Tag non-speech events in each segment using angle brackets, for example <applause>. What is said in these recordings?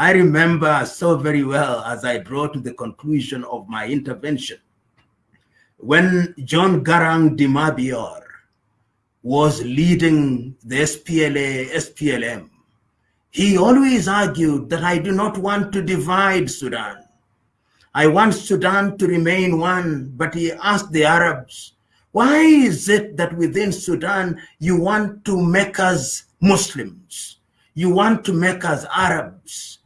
I remember so very well as I draw to the conclusion of my intervention, when John Garang de Mabior was leading the SPLA, SPLM, he always argued that I do not want to divide Sudan. I want Sudan to remain one, but he asked the Arabs, why is it that within Sudan you want to make us Muslims? You want to make us Arabs?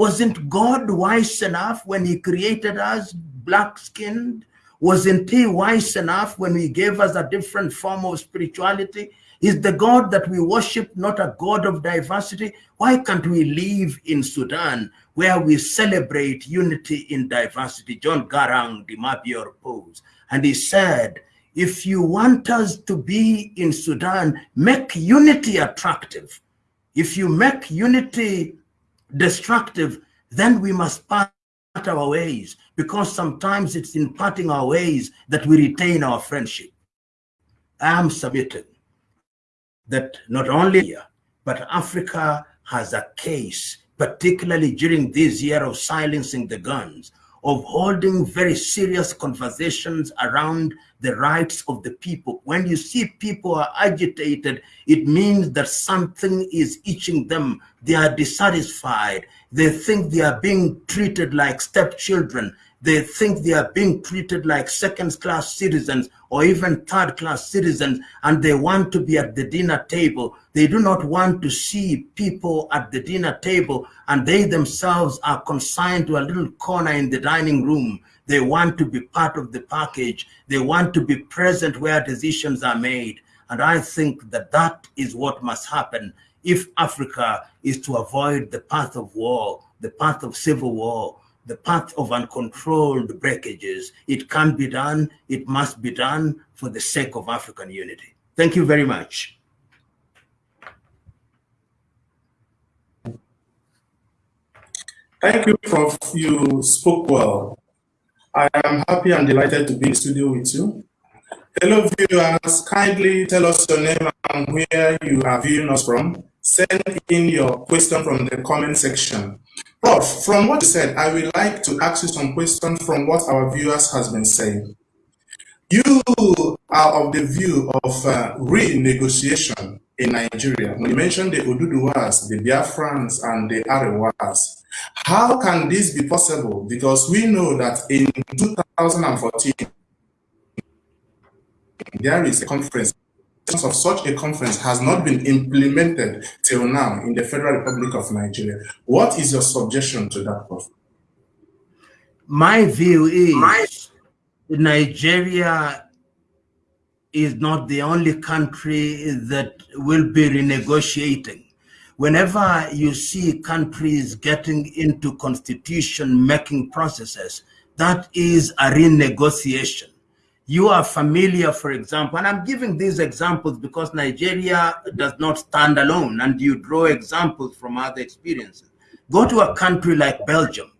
Wasn't God wise enough when he created us black-skinned? Wasn't he wise enough when he gave us a different form of spirituality? Is the God that we worship not a God of diversity? Why can't we live in Sudan where we celebrate unity in diversity? John Garang de Mabior posed, and he said, if you want us to be in Sudan, make unity attractive. If you make unity destructive, then we must part our ways because sometimes it's in parting our ways that we retain our friendship. I am submitting that not only here, but Africa has a case, particularly during this year of silencing the guns, of holding very serious conversations around the rights of the people. When you see people are agitated, it means that something is itching them. They are dissatisfied. They think they are being treated like stepchildren. They think they are being treated like second-class citizens or even third-class citizens, and they want to be at the dinner table. They do not want to see people at the dinner table, and they themselves are consigned to a little corner in the dining room. They want to be part of the package. They want to be present where decisions are made. And I think that that is what must happen if Africa is to avoid the path of war, the path of civil war, the path of uncontrolled breakages. It can be done. It must be done for the sake of African unity. Thank you very much. Thank you, Prof. You spoke well. I am happy and delighted to be in studio with you. Hello, viewers. Kindly tell us your name and where you are viewing us from. Send in your question from the comment section. Prof, from what you said, I would like to ask you some questions from what our viewers has been saying. You are of the view of uh, renegotiation in Nigeria. When you mentioned the Oduduwas, the Biafrans, and the Arewas, how can this be possible? Because we know that in 2014, there is a conference of such a conference has not been implemented till now in the Federal Republic of Nigeria. What is your suggestion to that, Prof? My view is My Nigeria is not the only country that will be renegotiating. Whenever you see countries getting into constitution making processes, that is a renegotiation you are familiar, for example, and I'm giving these examples because Nigeria does not stand alone and you draw examples from other experiences. Go to a country like Belgium,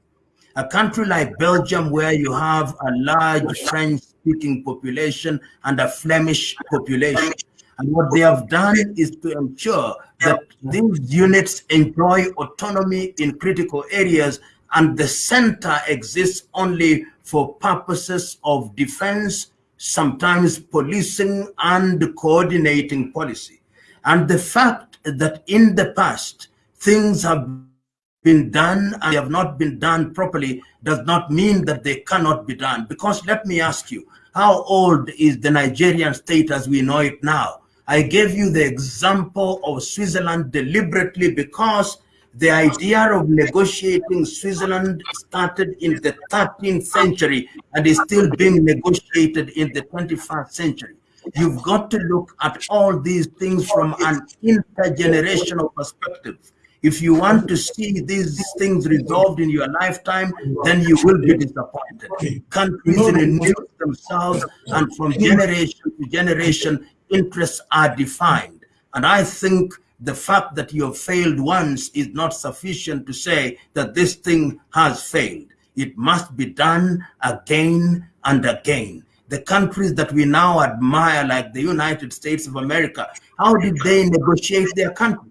a country like Belgium where you have a large French speaking population and a Flemish population. And what they have done is to ensure that these units enjoy autonomy in critical areas and the center exists only for purposes of defense sometimes policing and coordinating policy. And the fact that in the past, things have been done and have not been done properly does not mean that they cannot be done. Because let me ask you, how old is the Nigerian state as we know it now? I gave you the example of Switzerland deliberately because the idea of negotiating Switzerland started in the 13th century and is still being negotiated in the 21st century. You've got to look at all these things from an intergenerational perspective. If you want to see these things resolved in your lifetime, then you will be disappointed. Countries renew themselves, and from generation to generation, interests are defined. And I think the fact that you have failed once is not sufficient to say that this thing has failed. It must be done again and again. The countries that we now admire, like the United States of America, how did they negotiate their country?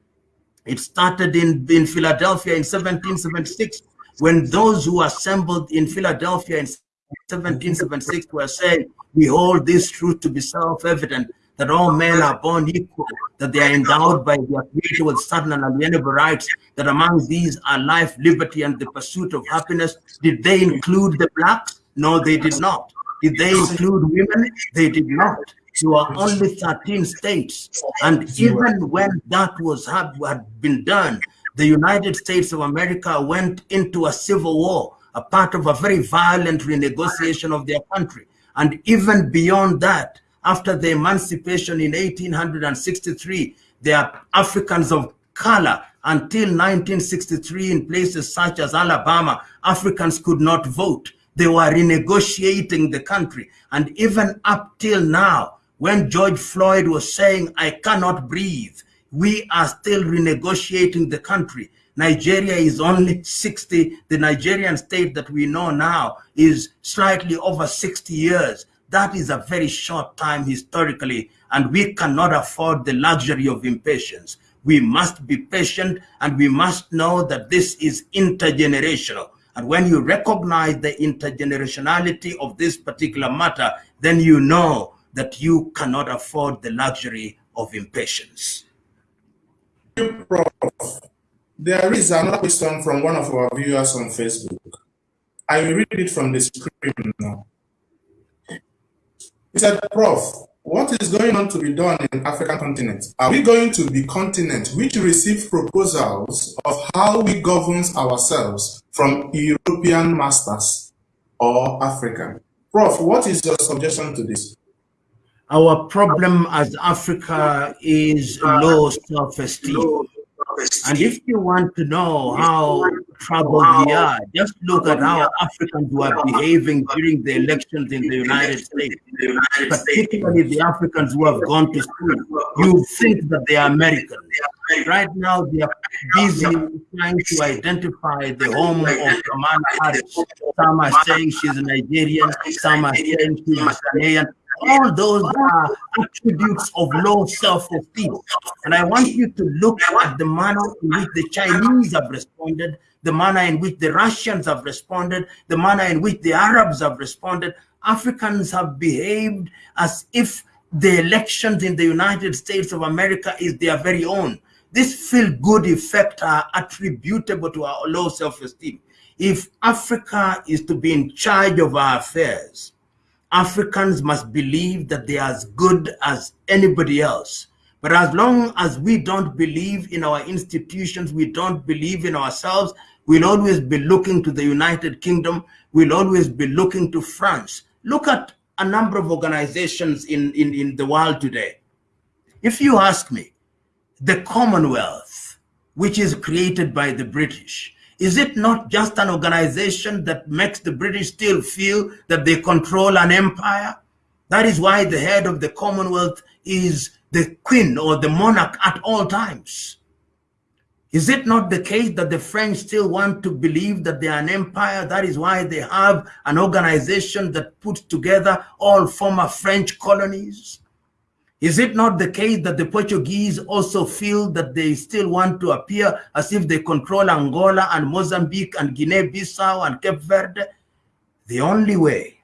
It started in, in Philadelphia in 1776 when those who assembled in Philadelphia in 1776 were saying, we hold this truth to be self-evident, that all men are born equal, that they are endowed by their creator with certain and alienable rights, that among these are life, liberty, and the pursuit of happiness. Did they include the blacks? No, they did not. Did they include women? They did not. There were only 13 states. And even when that was had, had been done, the United States of America went into a civil war, a part of a very violent renegotiation of their country. And even beyond that, after the emancipation in 1863, there are Africans of color until 1963 in places such as Alabama, Africans could not vote. They were renegotiating the country. And even up till now, when George Floyd was saying, I cannot breathe, we are still renegotiating the country. Nigeria is only 60, the Nigerian state that we know now is slightly over 60 years. That is a very short time historically, and we cannot afford the luxury of impatience. We must be patient and we must know that this is intergenerational. And when you recognize the intergenerationality of this particular matter, then you know that you cannot afford the luxury of impatience. There is another question from one of our viewers on Facebook. I will read it from the screen now. He said, Prof, what is going on to be done in African continent? Are we going to be continent which receive proposals of how we govern ourselves from European masters or Africa? Prof, what is your suggestion to this? Our problem as Africa is low self-esteem. And if you want to know how troubled we are, just look at how Africans were behaving during the elections in the United States, particularly the Africans who have gone to school. You think that they are Americans. Right now, they are busy trying to identify the home of Kamala Harris. Some are saying she's a Nigerian, some are saying she's Ghanaian all those are attributes of low self-esteem. And I want you to look at the manner in which the Chinese have responded, the manner in which the Russians have responded, the manner in which the Arabs have responded. Africans have behaved as if the elections in the United States of America is their very own. This feel-good effect are attributable to our low self-esteem. If Africa is to be in charge of our affairs, Africans must believe that they are as good as anybody else. But as long as we don't believe in our institutions, we don't believe in ourselves, we'll always be looking to the United Kingdom, we'll always be looking to France. Look at a number of organizations in, in, in the world today. If you ask me, the Commonwealth, which is created by the British, is it not just an organization that makes the British still feel that they control an empire? That is why the head of the Commonwealth is the queen or the monarch at all times. Is it not the case that the French still want to believe that they are an empire? That is why they have an organization that puts together all former French colonies. Is it not the case that the Portuguese also feel that they still want to appear as if they control Angola and Mozambique and Guinea-Bissau and Cape Verde? The only way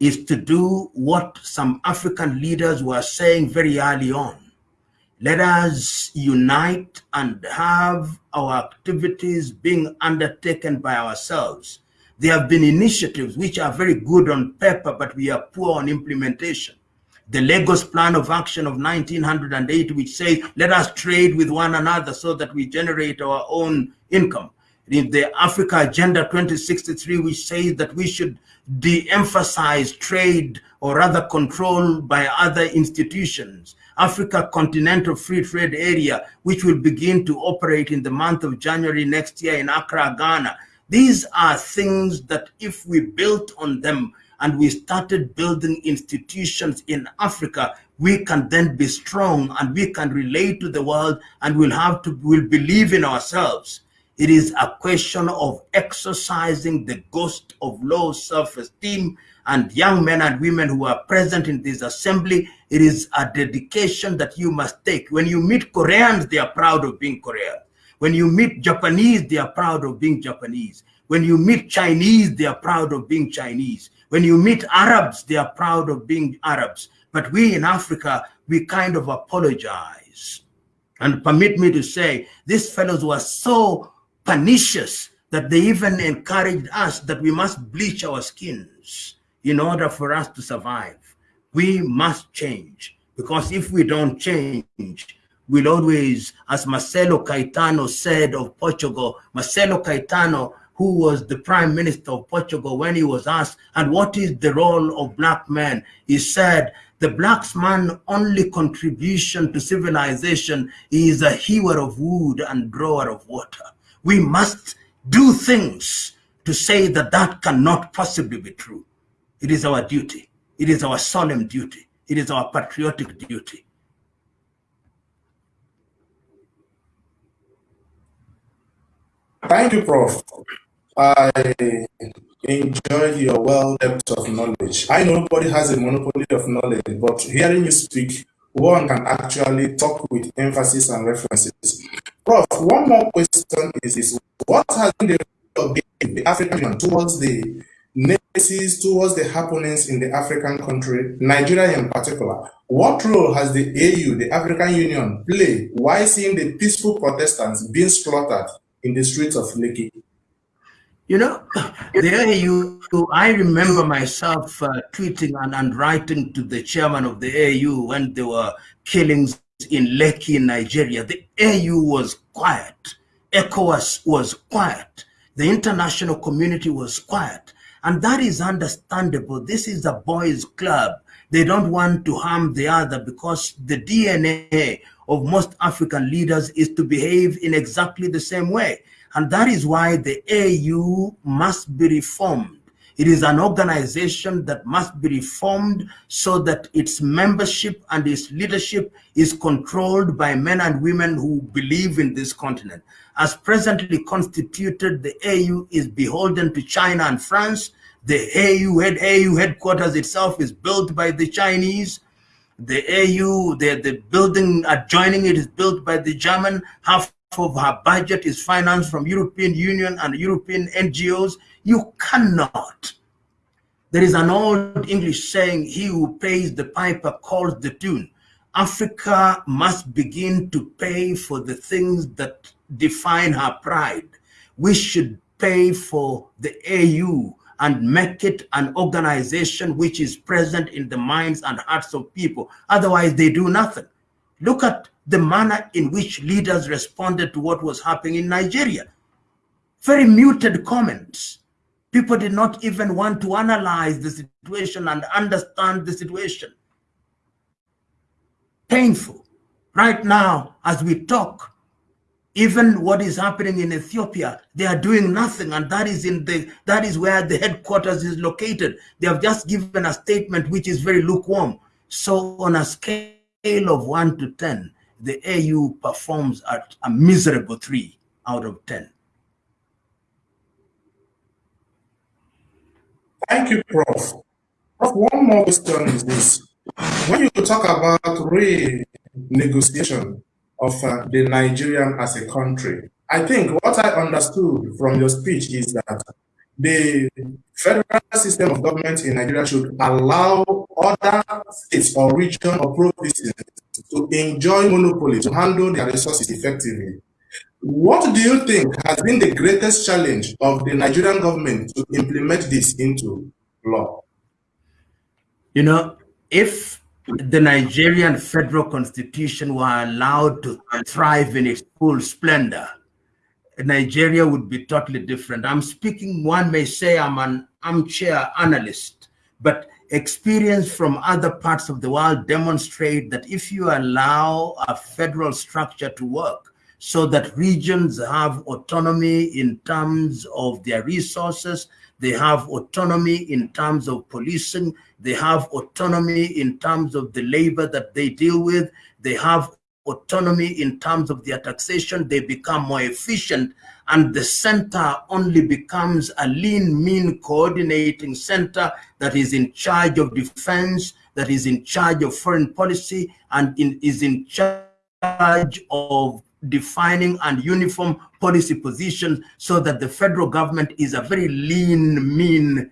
is to do what some African leaders were saying very early on. Let us unite and have our activities being undertaken by ourselves. There have been initiatives which are very good on paper, but we are poor on implementation the Lagos Plan of Action of 1908, which says, let us trade with one another so that we generate our own income. In the Africa Agenda 2063, which says that we should de-emphasize trade or rather control by other institutions. Africa Continental Free Trade Area, which will begin to operate in the month of January next year in Accra, Ghana. These are things that if we built on them, and we started building institutions in Africa, we can then be strong and we can relate to the world and we'll have to, we'll believe in ourselves. It is a question of exercising the ghost of low self-esteem and young men and women who are present in this assembly. It is a dedication that you must take. When you meet Koreans, they are proud of being Korean. When you meet Japanese, they are proud of being Japanese. When you meet Chinese, they are proud of being Chinese. When you meet Arabs, they are proud of being Arabs. But we in Africa, we kind of apologize. And permit me to say, these fellows were so pernicious that they even encouraged us that we must bleach our skins in order for us to survive. We must change because if we don't change, we'll always, as Marcelo Caetano said of Portugal, Marcelo Caetano who was the prime minister of Portugal, when he was asked, and what is the role of black men? He said, the black man's only contribution to civilization is a hewer of wood and drawer of water. We must do things to say that that cannot possibly be true. It is our duty. It is our solemn duty. It is our patriotic duty. Thank you, Prof. I enjoyed your well depth of knowledge. I know nobody has a monopoly of knowledge, but hearing you speak, one can actually talk with emphasis and references. Prof, one more question is, is what has been the of the African Union towards the nemesis, towards the happenings in the African country, Nigeria in particular? What role has the AU, the African Union, played while seeing the peaceful Protestants being slaughtered in the streets of Lekki? You know, <laughs> there you, I remember myself uh, tweeting and, and writing to the chairman of the AU when there were killings in Lekki Nigeria. The AU was quiet. ECOWAS was quiet. The international community was quiet. And that is understandable. This is a boys club. They don't want to harm the other because the DNA of most African leaders is to behave in exactly the same way. And that is why the AU must be reformed. It is an organization that must be reformed so that its membership and its leadership is controlled by men and women who believe in this continent. As presently constituted, the AU is beholden to China and France. The AU, head, AU headquarters itself is built by the Chinese. The AU, the, the building adjoining it is built by the German. Half of her budget is financed from European Union and European NGOs. You cannot. There is an old English saying, he who pays the piper calls the tune. Africa must begin to pay for the things that define her pride. We should pay for the AU and make it an organization which is present in the minds and hearts of people. Otherwise, they do nothing. Look at the manner in which leaders responded to what was happening in Nigeria. Very muted comments. People did not even want to analyze the situation and understand the situation. Painful. Right now, as we talk, even what is happening in Ethiopia, they are doing nothing, and that is in the that is where the headquarters is located. They have just given a statement which is very lukewarm. So on a scale of one to ten, the AU performs at a miserable three out of 10. Thank you, Prof. Prof, one more question is this. When you talk about renegotiation of uh, the Nigerian as a country, I think what I understood from your speech is that the federal system of government in Nigeria should allow other states or region or provinces to enjoy monopoly, to handle their resources effectively. What do you think has been the greatest challenge of the Nigerian government to implement this into law? You know, if the Nigerian federal constitution were allowed to thrive in its full splendor, Nigeria would be totally different. I'm speaking, one may say I'm an armchair analyst, but experience from other parts of the world demonstrate that if you allow a federal structure to work so that regions have autonomy in terms of their resources, they have autonomy in terms of policing, they have autonomy in terms of the labor that they deal with, they have autonomy in terms of their taxation, they become more efficient, and the center only becomes a lean, mean coordinating center that is in charge of defense, that is in charge of foreign policy, and in, is in charge of defining and uniform policy positions so that the federal government is a very lean, mean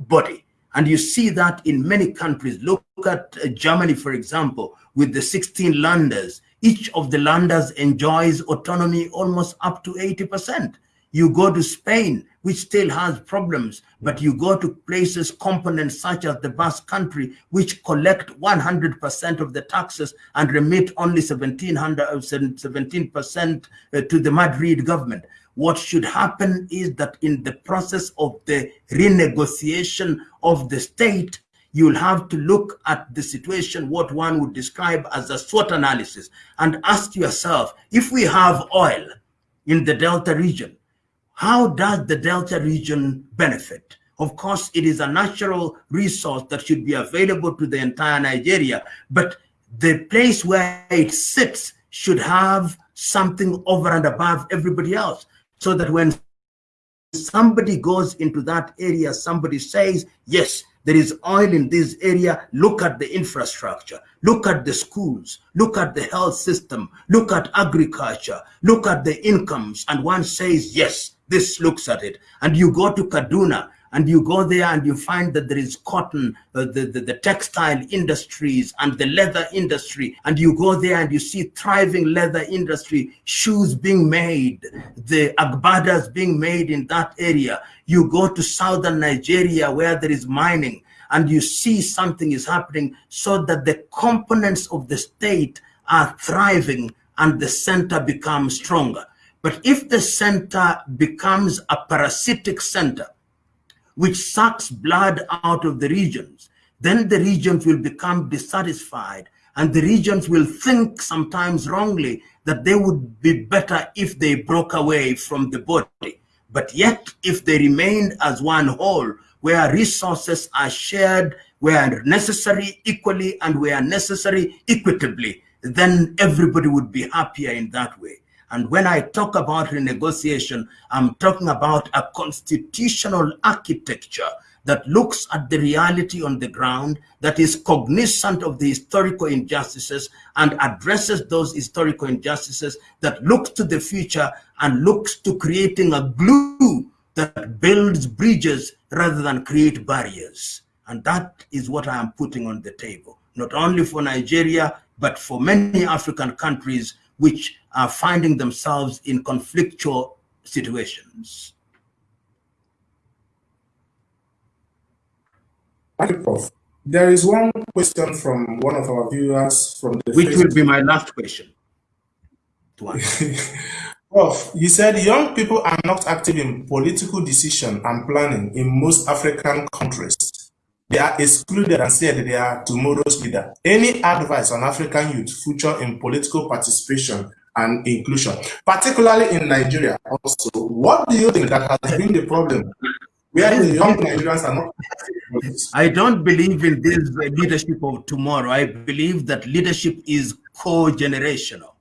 body. And you see that in many countries. Look at uh, Germany, for example, with the 16 landers. Each of the landers enjoys autonomy almost up to 80%. You go to Spain, which still has problems, but you go to places, components such as the Basque country, which collect 100% of the taxes and remit only 17% uh, to the Madrid government. What should happen is that in the process of the renegotiation of the state, you'll have to look at the situation, what one would describe as a SWOT analysis, and ask yourself, if we have oil in the Delta region, how does the Delta region benefit? Of course, it is a natural resource that should be available to the entire Nigeria, but the place where it sits should have something over and above everybody else so that when somebody goes into that area, somebody says, yes, there is oil in this area, look at the infrastructure, look at the schools, look at the health system, look at agriculture, look at the incomes, and one says, yes, this looks at it. And you go to Kaduna, and you go there and you find that there is cotton, uh, the, the, the, textile industries and the leather industry, and you go there and you see thriving leather industry, shoes being made, the agbadas being made in that area. You go to southern Nigeria where there is mining, and you see something is happening so that the components of the state are thriving and the center becomes stronger. But if the center becomes a parasitic center, which sucks blood out of the regions, then the regions will become dissatisfied and the regions will think sometimes wrongly that they would be better if they broke away from the body. But yet, if they remained as one whole, where resources are shared, where necessary equally and where necessary equitably, then everybody would be happier in that way. And when I talk about renegotiation, I'm talking about a constitutional architecture that looks at the reality on the ground, that is cognizant of the historical injustices and addresses those historical injustices, that looks to the future and looks to creating a glue that builds bridges rather than create barriers. And that is what I am putting on the table, not only for Nigeria, but for many African countries which are finding themselves in conflictual situations. Prof. There is one question from one of our viewers from the Which Facebook. will be my last question. <laughs> Prof, you said young people are not active in political decision and planning in most African countries. They are excluded and said they are tomorrow's leader. Any advice on African youth future in political participation and inclusion, particularly in Nigeria also. What do you think that has been the problem? Where the young Nigerians are not. I don't believe in this leadership of tomorrow. I believe that leadership is co-generational.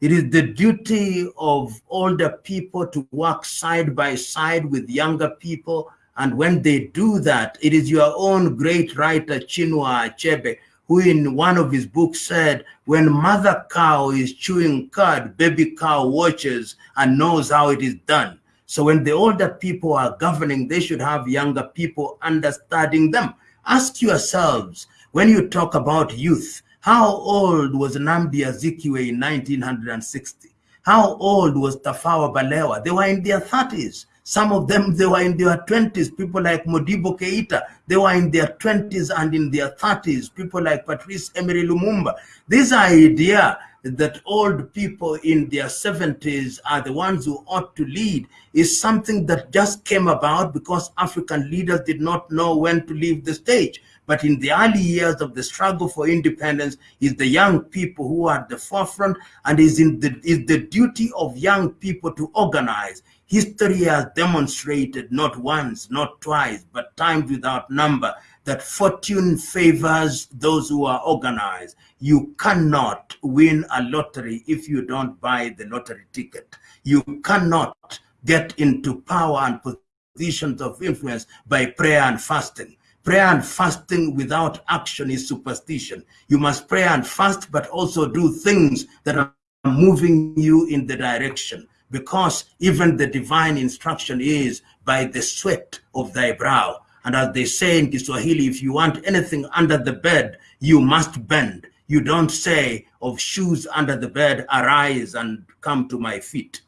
It is the duty of older people to work side by side with younger people. And when they do that, it is your own great writer, Chinua Achebe, who in one of his books said, when mother cow is chewing cud, baby cow watches and knows how it is done. So when the older people are governing, they should have younger people understanding them. Ask yourselves, when you talk about youth, how old was Nnamdi Azikiwe in 1960? How old was Tafawa Balewa? They were in their 30s. Some of them, they were in their 20s. People like Modibo Keita, they were in their 20s and in their 30s. People like Patrice Emery Lumumba. This idea that old people in their 70s are the ones who ought to lead is something that just came about because African leaders did not know when to leave the stage. But in the early years of the struggle for independence, is the young people who are at the forefront and is in the is the duty of young people to organize History has demonstrated not once, not twice, but times without number that fortune favors those who are organized. You cannot win a lottery if you don't buy the lottery ticket. You cannot get into power and positions of influence by prayer and fasting. Prayer and fasting without action is superstition. You must pray and fast, but also do things that are moving you in the direction because even the divine instruction is by the sweat of thy brow. And as they say in Kiswahili, if you want anything under the bed, you must bend. You don't say of shoes under the bed, arise and come to my feet.